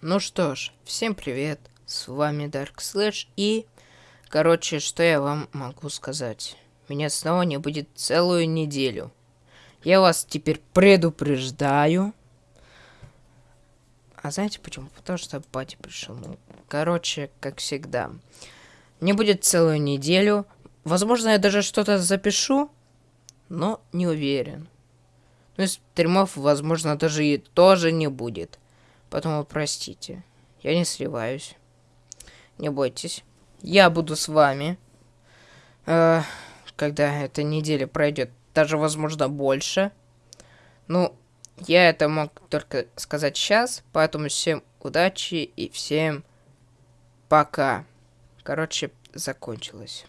Ну что ж, всем привет, с вами Dark Slash и... Короче, что я вам могу сказать? Меня снова не будет целую неделю. Я вас теперь предупреждаю. А знаете почему? Потому что батя пришел. Ну, короче, как всегда. Не будет целую неделю. Возможно, я даже что-то запишу, но не уверен. Ну, из стримов, возможно, даже и тоже не будет. Поэтому простите. Я не сливаюсь. Не бойтесь. Я буду с вами. Э, когда эта неделя пройдет. Даже, возможно, больше. Ну, я это мог только сказать сейчас. Поэтому всем удачи и всем пока. Короче, закончилось.